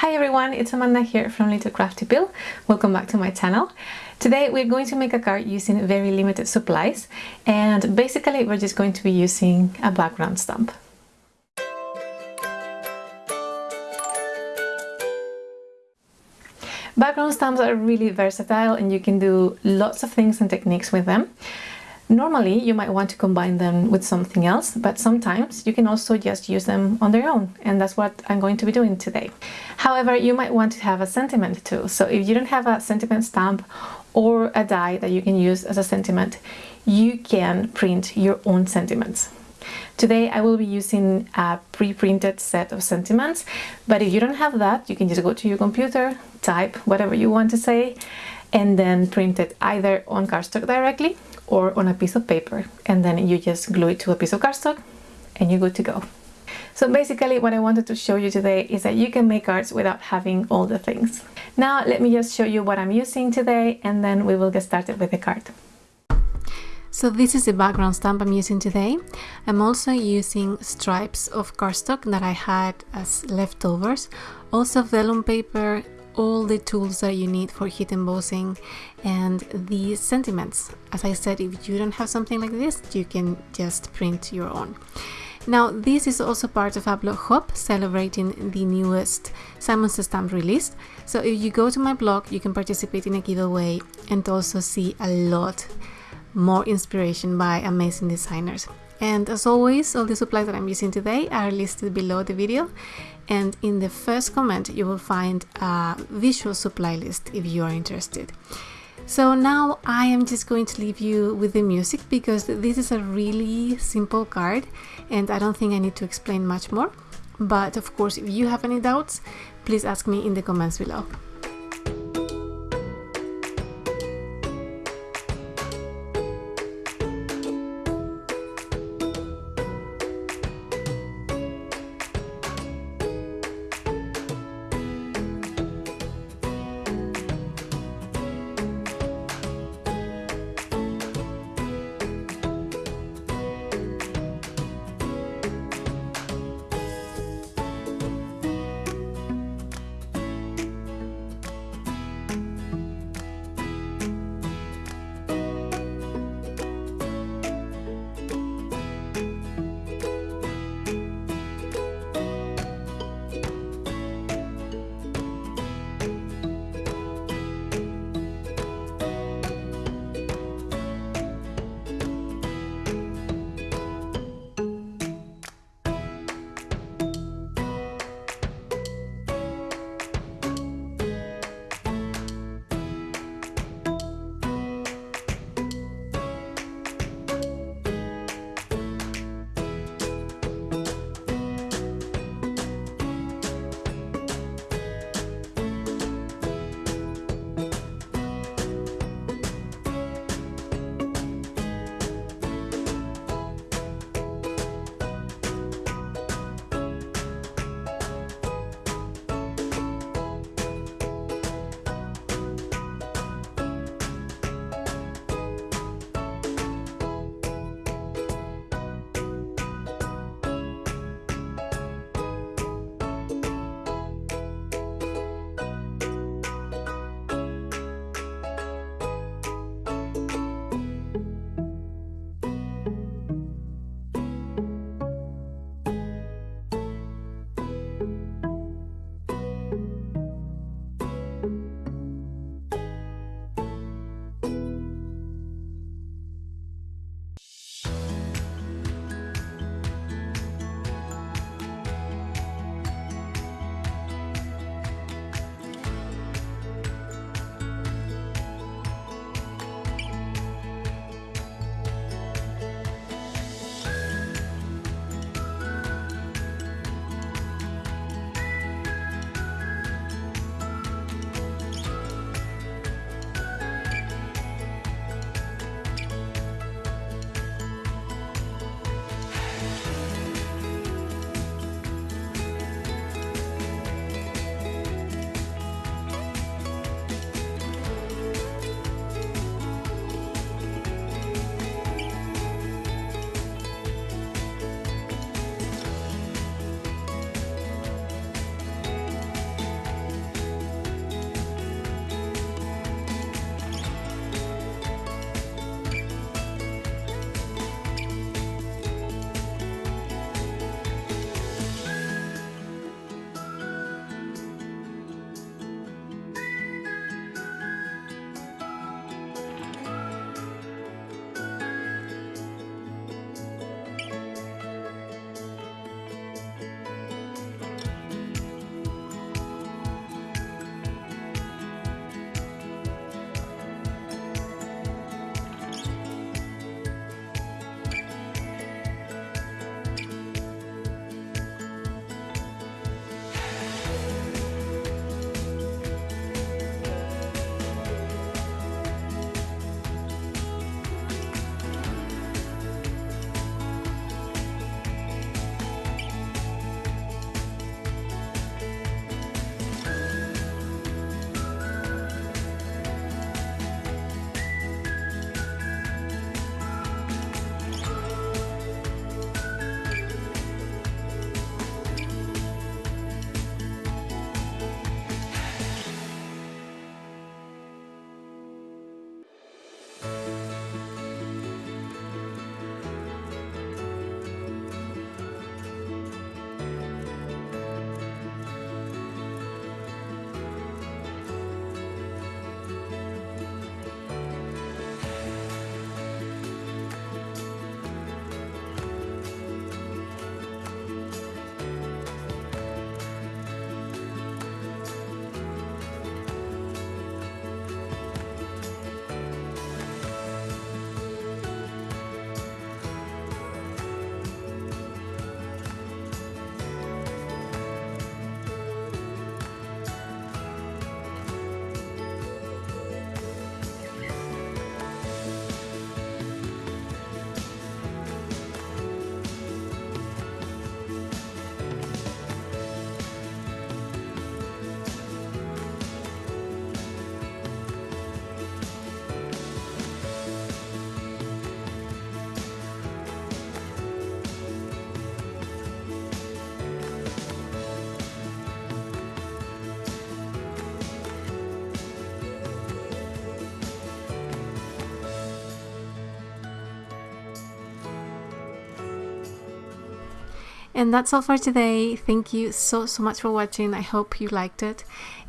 Hi everyone, it's Amanda here from Little Crafty Pill. Welcome back to my channel. Today we're going to make a card using very limited supplies and basically we're just going to be using a background stamp. Background stamps are really versatile and you can do lots of things and techniques with them. Normally, you might want to combine them with something else, but sometimes you can also just use them on their own, and that's what I'm going to be doing today. However, you might want to have a sentiment too, so if you don't have a sentiment stamp or a die that you can use as a sentiment, you can print your own sentiments. Today I will be using a pre-printed set of sentiments, but if you don't have that, you can just go to your computer, type whatever you want to say, and then print it either on cardstock directly or on a piece of paper and then you just glue it to a piece of cardstock and you're good to go. So basically what I wanted to show you today is that you can make cards without having all the things. Now let me just show you what I'm using today and then we will get started with the card. So this is the background stamp I'm using today. I'm also using stripes of cardstock that I had as leftovers, also vellum paper, all the tools that you need for heat embossing and the sentiments. As I said, if you don't have something like this, you can just print your own. Now, this is also part of blog hop celebrating the newest Simon Says Stamp release. So if you go to my blog, you can participate in a giveaway and also see a lot more inspiration by amazing designers. And as always, all the supplies that I'm using today are listed below the video. And in the first comment, you will find a visual supply list if you are interested. So now I am just going to leave you with the music because this is a really simple card and I don't think I need to explain much more. But of course, if you have any doubts, please ask me in the comments below. And that's all for today. Thank you so, so much for watching. I hope you liked it.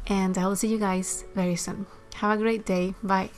And I will see you guys very soon. Have a great day. Bye.